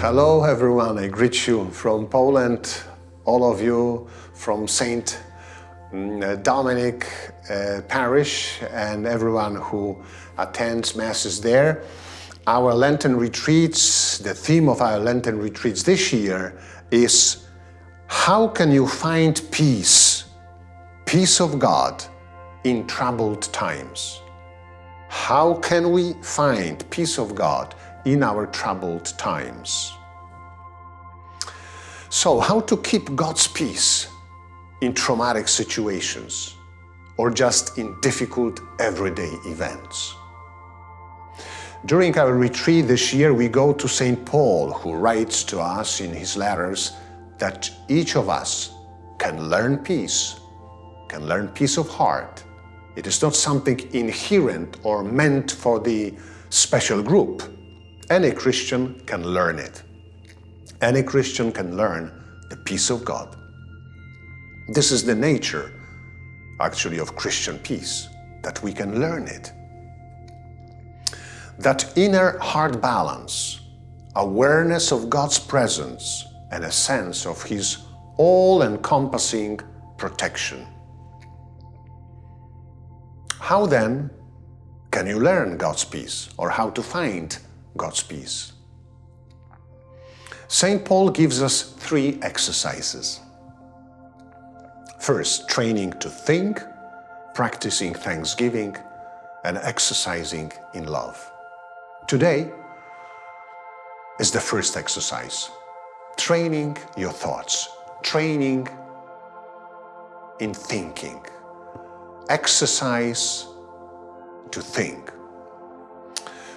Hello everyone, I greet you from Poland, all of you from St. Mm, Dominic uh, Parish and everyone who attends Masses there. Our Lenten retreats, the theme of our Lenten retreats this year is how can you find peace, peace of God in troubled times? How can we find peace of God in our troubled times? So how to keep God's peace in traumatic situations or just in difficult everyday events? During our retreat this year, we go to St. Paul, who writes to us in his letters that each of us can learn peace, can learn peace of heart. It is not something inherent or meant for the special group. Any Christian can learn it. Any Christian can learn the peace of God. This is the nature, actually, of Christian peace, that we can learn it. That inner heart balance, awareness of God's presence, and a sense of His all-encompassing protection. How then can you learn God's peace or how to find God's peace? St. Paul gives us three exercises. First, training to think, practicing thanksgiving, and exercising in love. Today is the first exercise, training your thoughts, training in thinking, exercise to think.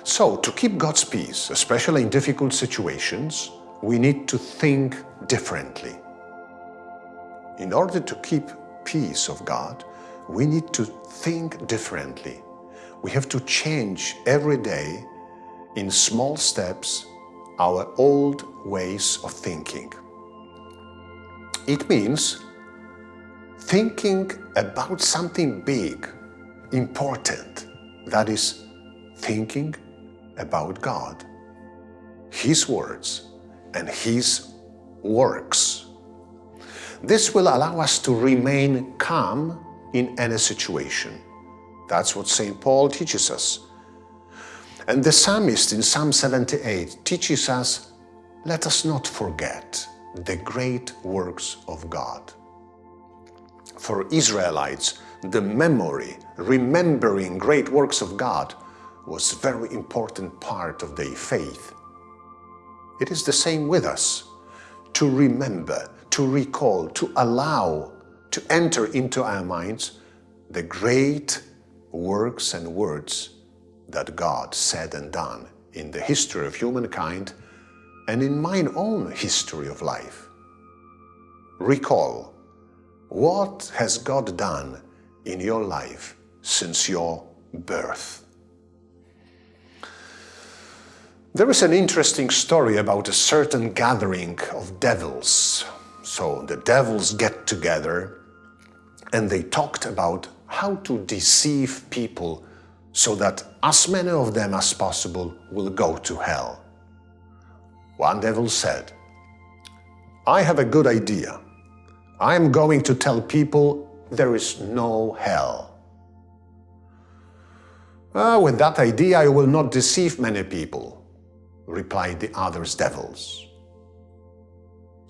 So, to keep God's peace, especially in difficult situations, we need to think differently. In order to keep peace of God, we need to think differently. We have to change every day in small steps our old ways of thinking. It means thinking about something big, important, that is, thinking about God, His words, and His works. This will allow us to remain calm in any situation. That's what St. Paul teaches us. And the psalmist in Psalm 78 teaches us, let us not forget the great works of God. For Israelites, the memory, remembering great works of God was a very important part of their faith. It is the same with us. To remember, to recall, to allow, to enter into our minds the great works and words that God said and done in the history of humankind and in mine own history of life. Recall, what has God done in your life since your birth? There is an interesting story about a certain gathering of devils. So the devils get together and they talked about how to deceive people so that as many of them as possible will go to hell. One devil said, I have a good idea. I am going to tell people there is no hell. Uh, with that idea, I will not deceive many people replied the other's devils.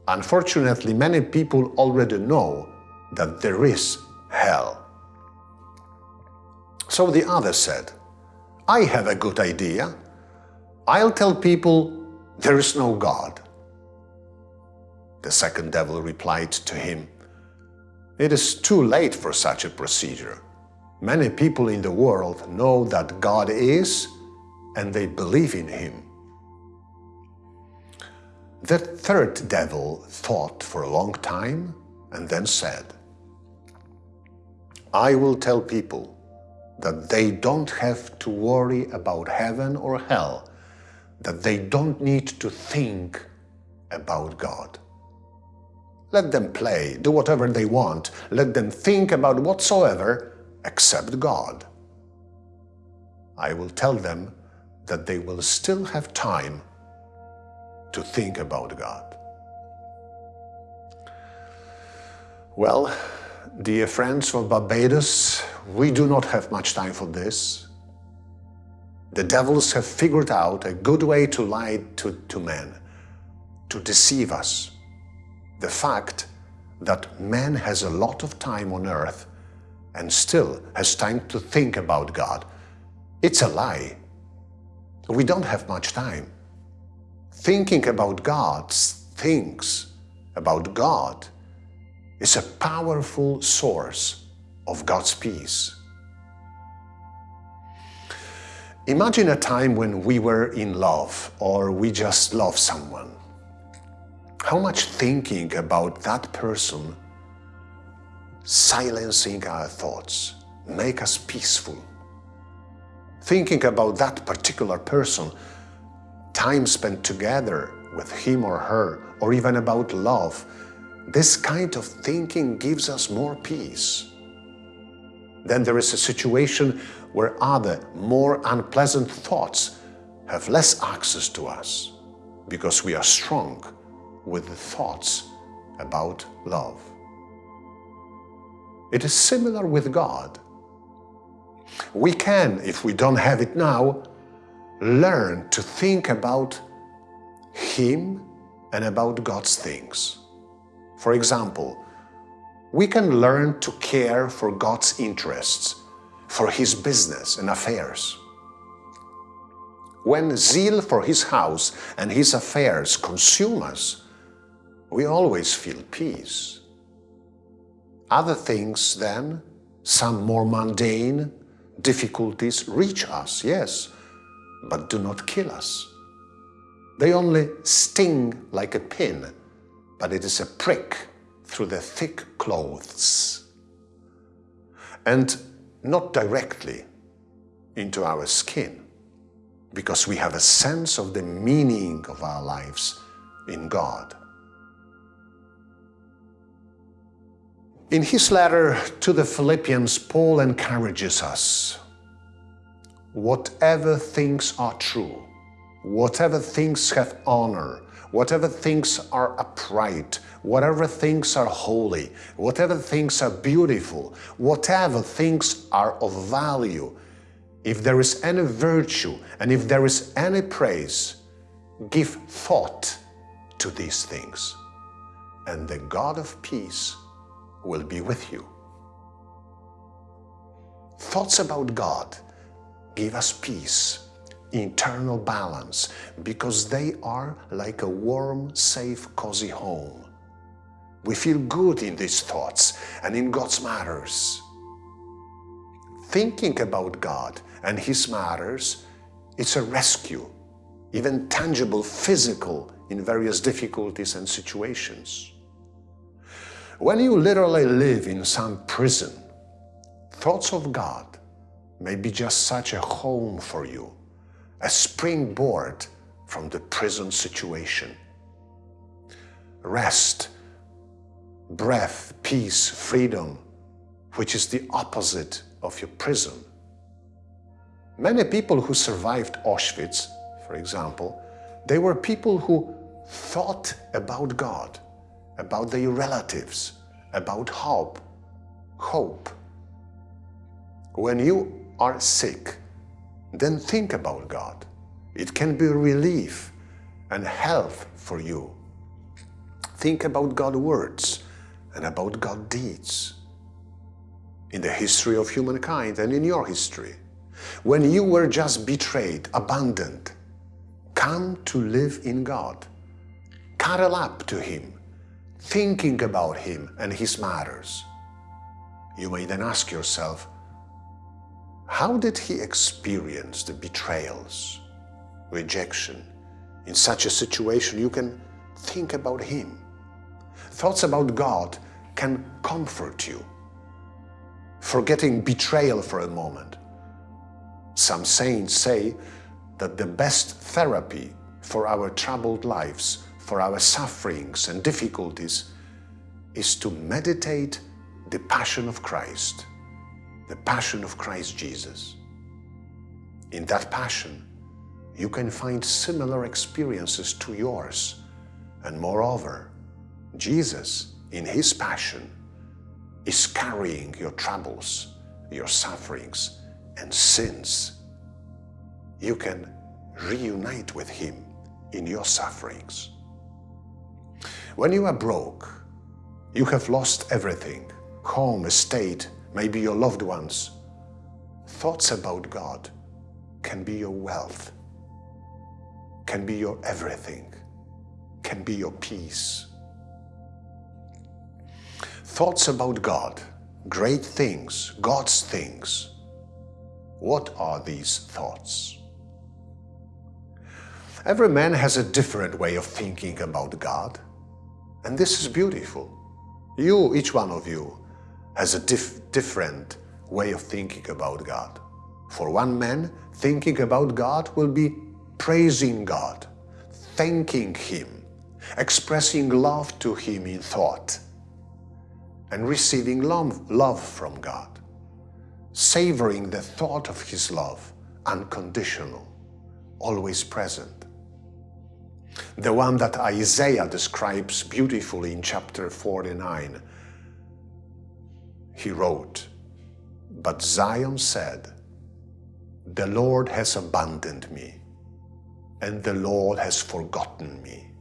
Unfortunately, many people already know that there is hell. So the other said, I have a good idea. I'll tell people there is no God. The second devil replied to him, It is too late for such a procedure. Many people in the world know that God is and they believe in Him. The third devil thought for a long time and then said, I will tell people that they don't have to worry about heaven or hell, that they don't need to think about God. Let them play, do whatever they want, let them think about whatsoever except God. I will tell them that they will still have time to think about God. Well, dear friends of Barbados, we do not have much time for this. The devils have figured out a good way to lie to, to men, to deceive us. The fact that man has a lot of time on earth and still has time to think about God, it's a lie. We don't have much time. Thinking about God's things, about God, is a powerful source of God's peace. Imagine a time when we were in love or we just love someone. How much thinking about that person silencing our thoughts make us peaceful. Thinking about that particular person, time spent together with him or her, or even about love, this kind of thinking gives us more peace. Then there is a situation where other, more unpleasant thoughts have less access to us because we are strong with the thoughts about love. It is similar with God. We can, if we don't have it now, learn to think about Him and about God's things. For example, we can learn to care for God's interests, for His business and affairs. When zeal for His house and His affairs consume us, we always feel peace. Other things then, some more mundane difficulties reach us, yes, but do not kill us. They only sting like a pin, but it is a prick through the thick clothes and not directly into our skin because we have a sense of the meaning of our lives in God. In his letter to the Philippians, Paul encourages us, whatever things are true, whatever things have honor, whatever things are upright, whatever things are holy, whatever things are beautiful, whatever things are of value, if there is any virtue and if there is any praise, give thought to these things. And the God of peace will be with you. Thoughts about God give us peace, internal balance, because they are like a warm, safe, cozy home. We feel good in these thoughts and in God's matters. Thinking about God and His matters, it's a rescue, even tangible, physical, in various difficulties and situations. When you literally live in some prison, thoughts of God may be just such a home for you, a springboard from the prison situation. Rest, breath, peace, freedom, which is the opposite of your prison. Many people who survived Auschwitz, for example, they were people who thought about God about their relatives, about hope. Hope. When you are sick, then think about God. It can be relief and health for you. Think about God's words and about God's deeds. In the history of humankind and in your history, when you were just betrayed, abandoned, come to live in God. Cuddle up to Him thinking about Him and His matters. You may then ask yourself, how did He experience the betrayals, rejection? In such a situation, you can think about Him. Thoughts about God can comfort you. Forgetting betrayal for a moment. Some saints say that the best therapy for our troubled lives for our sufferings and difficulties is to meditate the passion of Christ, the passion of Christ Jesus. In that passion, you can find similar experiences to yours. And moreover, Jesus, in His passion, is carrying your troubles, your sufferings, and sins. You can reunite with Him in your sufferings. When you are broke, you have lost everything, home, estate, maybe your loved ones. Thoughts about God can be your wealth, can be your everything, can be your peace. Thoughts about God, great things, God's things. What are these thoughts? Every man has a different way of thinking about God, and this is beautiful. You, each one of you, has a dif different way of thinking about God. For one man, thinking about God will be praising God, thanking Him, expressing love to Him in thought, and receiving love, from God, savoring the thought of His love, unconditional, always present. The one that Isaiah describes beautifully in chapter 49. He wrote, But Zion said, The Lord has abandoned me, and the Lord has forgotten me.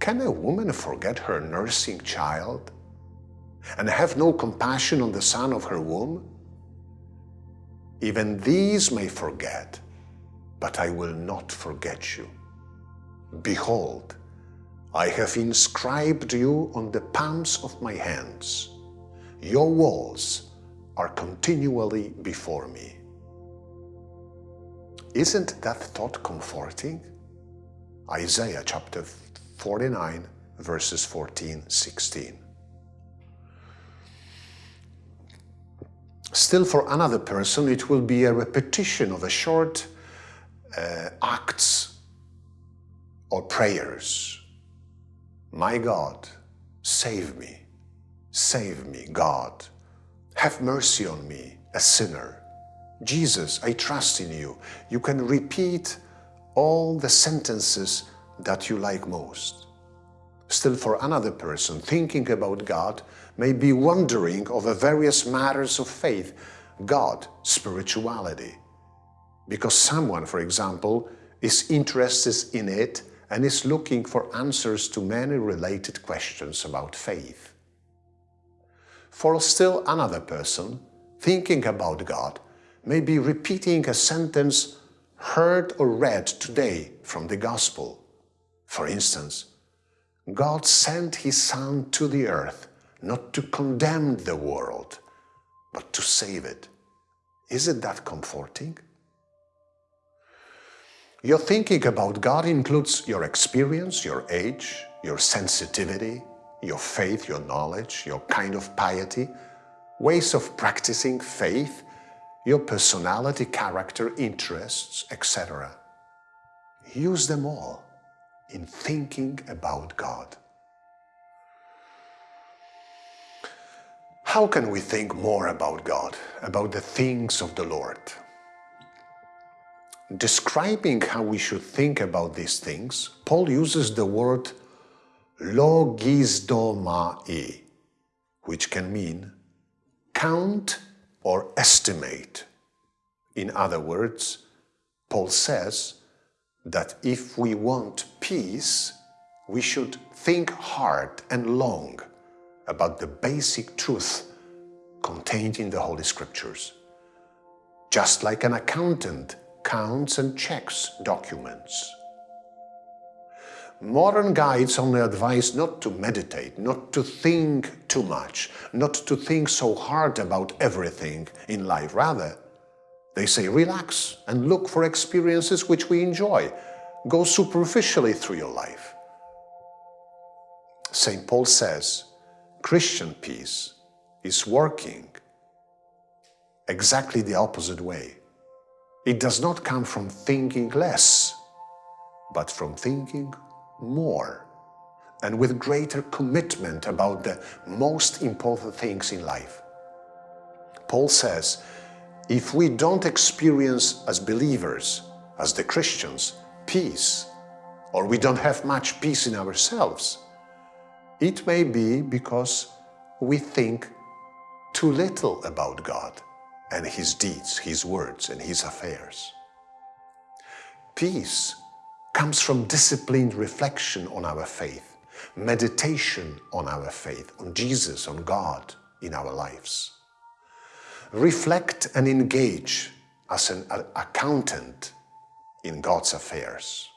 Can a woman forget her nursing child and have no compassion on the son of her womb? Even these may forget, but I will not forget you. Behold, I have inscribed you on the palms of my hands. Your walls are continually before me. Isn't that thought comforting? Isaiah chapter 49, verses 14, 16. Still for another person, it will be a repetition of a short uh, acts or prayers. My God, save me, save me, God. Have mercy on me, a sinner. Jesus, I trust in you. You can repeat all the sentences that you like most. Still for another person, thinking about God may be wondering over various matters of faith, God, spirituality. Because someone, for example, is interested in it and is looking for answers to many related questions about faith. For still another person, thinking about God may be repeating a sentence heard or read today from the Gospel. For instance, God sent His Son to the earth not to condemn the world, but to save it. Isn't that comforting? Your thinking about God includes your experience, your age, your sensitivity, your faith, your knowledge, your kind of piety, ways of practicing faith, your personality, character, interests, etc. Use them all in thinking about God. How can we think more about God, about the things of the Lord? describing how we should think about these things, Paul uses the word logizomai, which can mean count or estimate. In other words, Paul says that if we want peace, we should think hard and long about the basic truth contained in the Holy Scriptures. Just like an accountant counts and checks documents. Modern guides only advise not to meditate, not to think too much, not to think so hard about everything in life. Rather, they say relax and look for experiences which we enjoy. Go superficially through your life. St. Paul says, Christian peace is working exactly the opposite way. It does not come from thinking less, but from thinking more and with greater commitment about the most important things in life. Paul says, if we don't experience as believers as the Christians, peace, or we don't have much peace in ourselves, it may be because we think too little about God and His deeds, His words, and His affairs. Peace comes from disciplined reflection on our faith, meditation on our faith, on Jesus, on God in our lives. Reflect and engage as an accountant in God's affairs.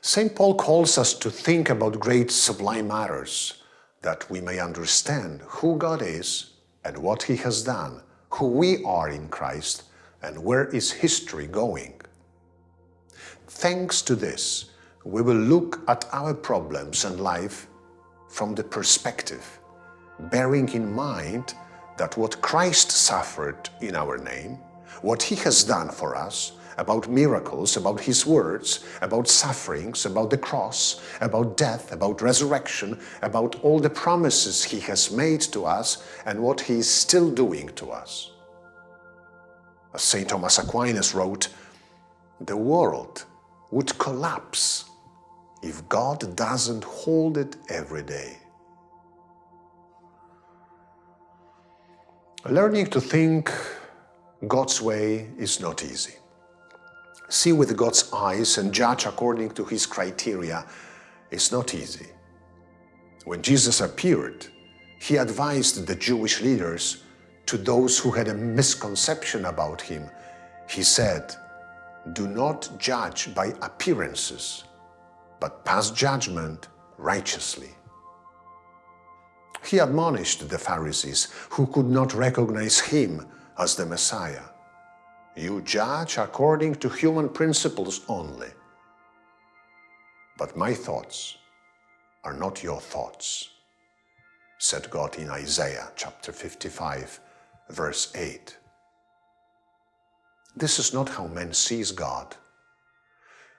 St. Paul calls us to think about great sublime matters that we may understand who God is and what He has done, who we are in Christ, and where is history going. Thanks to this, we will look at our problems and life from the perspective, bearing in mind that what Christ suffered in our name, what He has done for us, about miracles, about His words, about sufferings, about the cross, about death, about resurrection, about all the promises He has made to us and what He is still doing to us. As St. Thomas Aquinas wrote, the world would collapse if God doesn't hold it every day. Learning to think God's way is not easy see with God's eyes and judge according to His criteria is not easy. When Jesus appeared, He advised the Jewish leaders to those who had a misconception about Him. He said, do not judge by appearances, but pass judgment righteously. He admonished the Pharisees who could not recognize Him as the Messiah. You judge according to human principles only. But my thoughts are not your thoughts, said God in Isaiah chapter 55, verse 8. This is not how man sees God.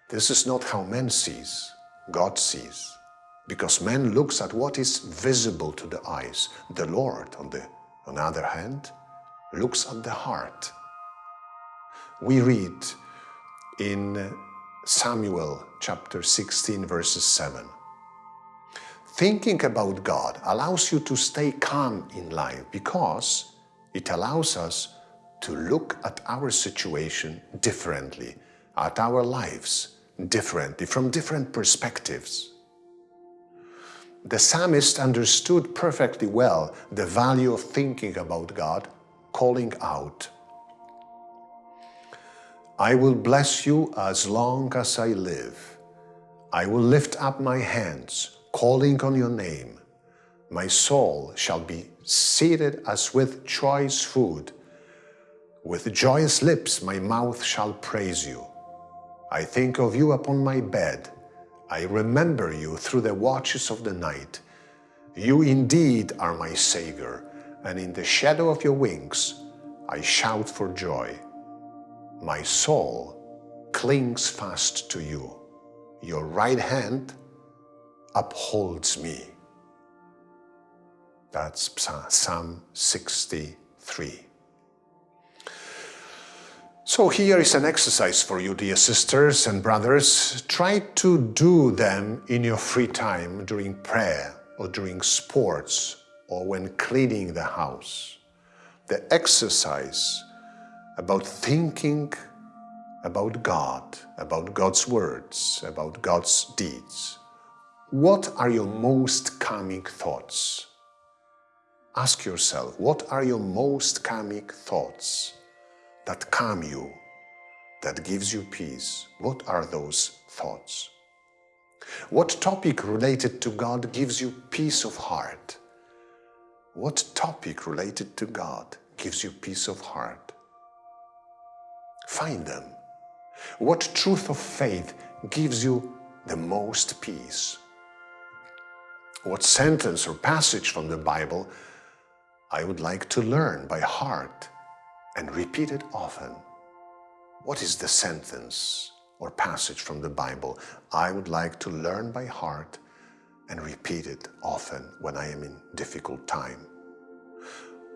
This is not how man sees, God sees. Because man looks at what is visible to the eyes. The Lord, on the, on the other hand, looks at the heart we read in Samuel chapter 16 verses 7. Thinking about God allows you to stay calm in life because it allows us to look at our situation differently, at our lives differently, from different perspectives. The psalmist understood perfectly well the value of thinking about God, calling out, I will bless you as long as I live. I will lift up my hands, calling on your name. My soul shall be seated as with choice food. With joyous lips my mouth shall praise you. I think of you upon my bed. I remember you through the watches of the night. You indeed are my Savior, and in the shadow of your wings I shout for joy. My soul clings fast to you. Your right hand upholds me. That's Psalm 63. So here is an exercise for you, dear sisters and brothers. Try to do them in your free time during prayer or during sports or when cleaning the house. The exercise about thinking about God, about God's words, about God's deeds. What are your most calming thoughts? Ask yourself, what are your most calming thoughts that calm you, that gives you peace? What are those thoughts? What topic related to God gives you peace of heart? What topic related to God gives you peace of heart? Find them. What truth of faith gives you the most peace? What sentence or passage from the Bible I would like to learn by heart and repeat it often? What is the sentence or passage from the Bible I would like to learn by heart and repeat it often when I am in difficult time?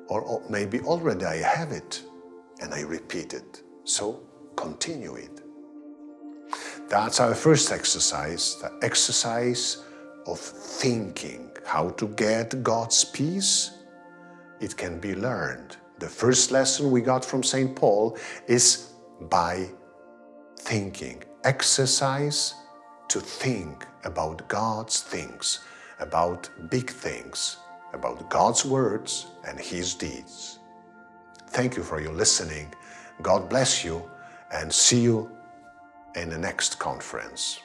Or maybe already I have it and I repeat it so continue it. That's our first exercise, the exercise of thinking. How to get God's peace? It can be learned. The first lesson we got from St. Paul is by thinking. Exercise to think about God's things, about big things, about God's words and His deeds. Thank you for your listening. God bless you and see you in the next conference.